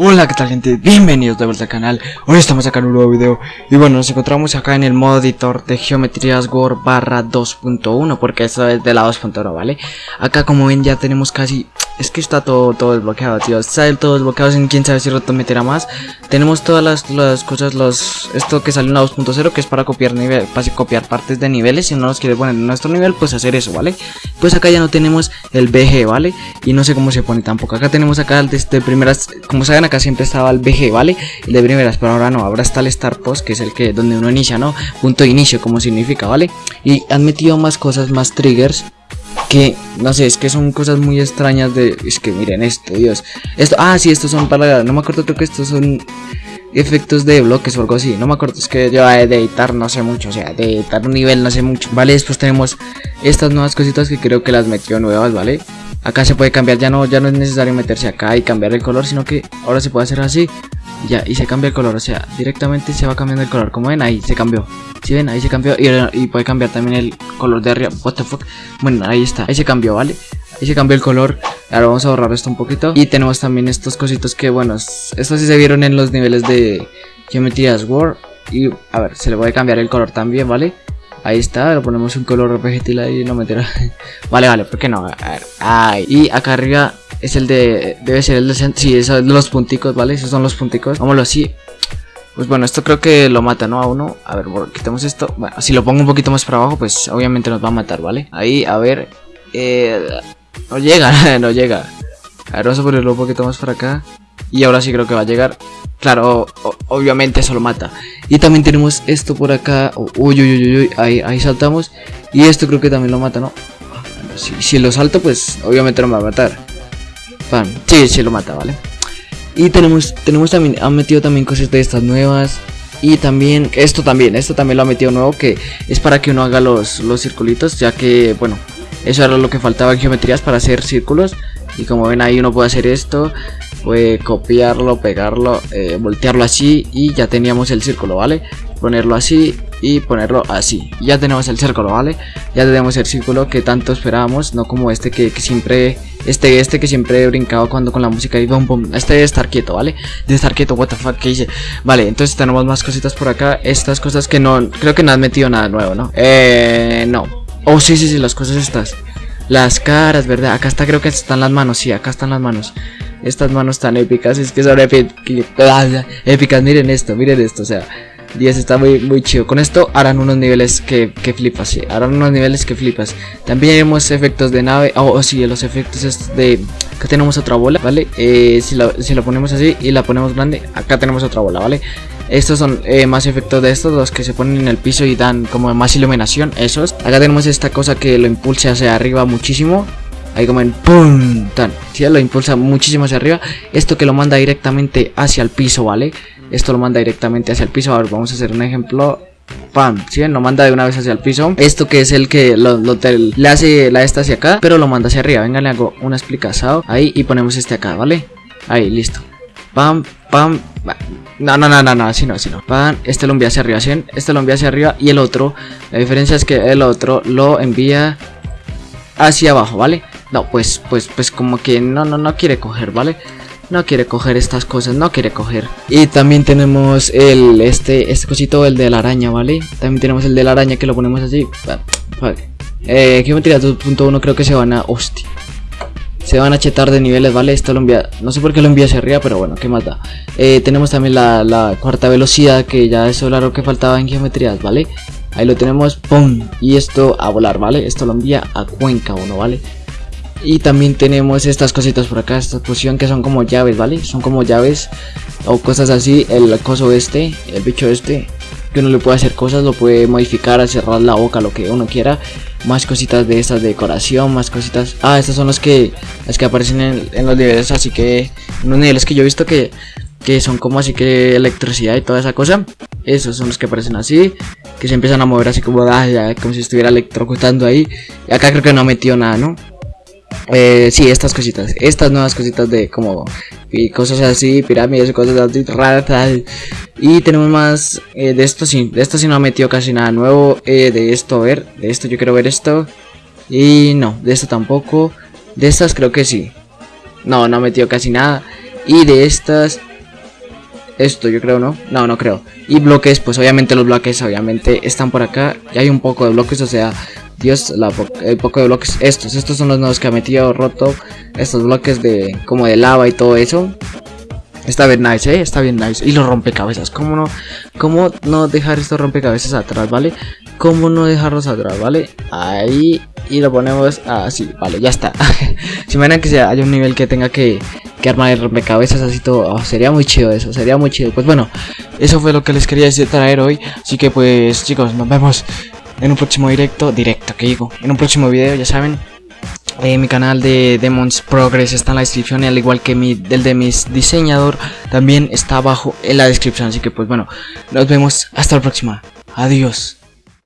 Hola, ¿qué tal gente? Bienvenidos de vuelta al canal. Hoy estamos acá en un nuevo video. Y bueno, nos encontramos acá en el modo editor de Geometrías Gore barra 2.1 Porque esto es de la 2.1, ¿vale? Acá como ven ya tenemos casi... Es que está todo, todo desbloqueado, tío Está todo desbloqueado, sin quién sabe si rato meterá más Tenemos todas las, las cosas, los... Esto que sale en la 2.0 que es para copiar nivel, para copiar partes de niveles Si no nos quiere poner en nuestro nivel, pues hacer eso, ¿vale? Pues acá ya no tenemos el BG, ¿vale? Y no sé cómo se pone tampoco Acá tenemos acá desde primeras... Como saben acá siempre estaba el BG, ¿vale? El de primeras, pero ahora no, ahora está el Start Post, que es el que donde uno inicia, ¿no? Punto de inicio, como significa, ¿vale? Y han metido más cosas, más triggers que no sé, es que son cosas muy extrañas de es que miren esto, Dios. Esto, ah, sí, estos son para no me acuerdo creo que estos son efectos de bloques o algo así, no me acuerdo, es que yo de editar no sé mucho, o sea, de editar un nivel no sé mucho. Vale, después tenemos estas nuevas cositas que creo que las metió nuevas, ¿vale? Acá se puede cambiar, ya no, ya no es necesario meterse acá y cambiar el color, sino que ahora se puede hacer así. Ya, y se cambia el color, o sea, directamente se va cambiando el color. Como ven, ahí se cambió. Si ven, ahí se cambió. Y, puede cambiar también el color de arriba. What the fuck. Bueno, ahí está, ahí se cambió, ¿vale? Ahí se cambió el color. Ahora vamos a borrar esto un poquito. Y tenemos también estos cositos que, bueno, estos sí se vieron en los niveles de Geometrías War. Y a ver, se le puede cambiar el color también, ¿vale? Ahí está, le ponemos un color vegetal ahí, no meterá. vale, vale, ¿por qué no? A ver, ahí. Y acá arriba es el de. Debe ser el de. Sí, esos de los punticos, ¿vale? Esos son los punticos. Vámonos así. Pues bueno, esto creo que lo mata, ¿no? A uno. A ver, quitamos esto. Bueno, si lo pongo un poquito más para abajo, pues obviamente nos va a matar, ¿vale? Ahí, a ver. Eh, no llega, no llega. A ver, vamos a ponerlo un poquito más para acá. Y ahora sí creo que va a llegar. Claro, obviamente eso lo mata. Y también tenemos esto por acá. Uy, uy, uy, uy, ahí, ahí saltamos. Y esto creo que también lo mata, ¿no? Si, si lo salto, pues obviamente no me va a matar. Sí, sí lo mata, ¿vale? Y tenemos, tenemos también, han metido también cosas de estas nuevas. Y también, esto también, esto también lo ha metido nuevo, que es para que uno haga los, los circulitos, ya que, bueno, eso era lo que faltaba en geometrías para hacer círculos. Y como ven ahí uno puede hacer esto Puede copiarlo, pegarlo, eh, voltearlo así y ya teníamos el círculo, ¿vale? Ponerlo así y ponerlo así Ya tenemos el círculo, ¿vale? Ya tenemos el círculo que tanto esperábamos No como este que, siempre este, este que siempre he brincado cuando con la música y bum bum. Este debe estar quieto, ¿vale? Debe estar quieto, what the fuck, ¿qué hice? Vale, entonces tenemos más cositas por acá Estas cosas que no, creo que no han metido nada nuevo, ¿no? Eh, no Oh, sí, sí, sí, las cosas estas las caras, ¿verdad? Acá está, creo que están las manos, sí, acá están las manos. Estas manos tan épicas, es que son épicas. Miren esto, miren esto, o sea, 10 está muy, muy chido. Con esto harán unos niveles que, que flipas, sí, harán unos niveles que flipas. También haremos efectos de nave, oh, oh sí, los efectos de... Acá tenemos otra bola, ¿vale? Eh, si, la, si la ponemos así y la ponemos grande, acá tenemos otra bola, ¿vale? Estos son eh, más efectos de estos, los que se ponen en el piso y dan como más iluminación, esos. Acá tenemos esta cosa que lo impulsa hacia arriba muchísimo. Ahí como en ¡pum! Tan, ¿sí? Lo impulsa muchísimo hacia arriba. Esto que lo manda directamente hacia el piso, ¿vale? Esto lo manda directamente hacia el piso. A ver, vamos a hacer un ejemplo. ¡Pam! ¿Sí? Lo manda de una vez hacia el piso. Esto que es el que lo, le hace la esta hacia acá, pero lo manda hacia arriba. Venga, le hago una explicación ahí y ponemos este acá, ¿vale? Ahí, listo. Pam, pam. No, no, no, no, no, así no, así no. Pan, este lo envía hacia arriba, ¿sí? Este lo envía hacia arriba y el otro, la diferencia es que el otro lo envía hacia abajo, ¿vale? No, pues, pues, pues como que no, no, no quiere coger, ¿vale? No quiere coger estas cosas, no quiere coger. Y también tenemos el, este, este cosito, el de la araña, ¿vale? También tenemos el de la araña que lo ponemos así. Eh, Geometría 2.1 creo que se van a... Hostia se van a chetar de niveles, ¿vale? Esto lo envía, no sé por qué lo envía hacia arriba, pero bueno, qué mata. Eh, tenemos también la, cuarta velocidad, que ya eso era lo que faltaba en geometrías, ¿vale? Ahí lo tenemos, ¡pum! Y esto a volar, ¿vale? Esto lo envía a Cuenca uno, ¿vale? Y también tenemos estas cositas por acá, esta posición que son como llaves, ¿vale? Son como llaves o cosas así, el coso este, el bicho este, que uno le puede hacer cosas, lo puede modificar, cerrar la boca, lo que uno quiera. Más cositas de estas de decoración, más cositas. Ah, estas son las que las que aparecen en, los niveles, así que unos niveles que yo he visto que, que son como así que electricidad y toda esa cosa. Esos son los que aparecen así, que se empiezan a mover así como, ah, como si estuviera electrocutando ahí. Y acá creo que no metió nada, ¿no? Eh, sí, estas cositas, estas nuevas cositas de como y cosas así, pirámides, cosas así raras. Y tenemos más eh, de esto sí, de esto sí no ha metido casi nada nuevo. Eh, de esto, ver, de esto yo quiero ver esto. Y no, de esto tampoco. De estas creo que sí. No, no ha metido casi nada. Y de estas esto yo creo, ¿no? No, no creo. Y bloques, pues obviamente los bloques obviamente están por acá. Y hay un poco de bloques, o sea, Dios, la el poco de bloques. Estos, estos son los nuevos que ha metido roto. Estos bloques de como de lava y todo eso. Está bien nice, ¿eh? Está bien nice. Y los rompecabezas, ¿cómo no? ¿Cómo no dejar estos rompecabezas atrás, vale? ¿Cómo no dejarlos atrás, vale? Ahí. Y lo ponemos así, vale, ya está. si imaginan que sea, hay un nivel que tenga que que armar el rompecabezas así todo. Oh, sería muy chido eso, sería muy chido. Pues bueno, eso fue lo que les quería traer hoy. Así que pues chicos, nos vemos en un próximo directo. Directo, que digo. En un próximo video, ya saben. Eh, mi canal de Demons Progress está en la descripción y al igual que mi, del de mis diseñador también está abajo en la descripción. Así que pues bueno, nos vemos hasta la próxima. Adiós.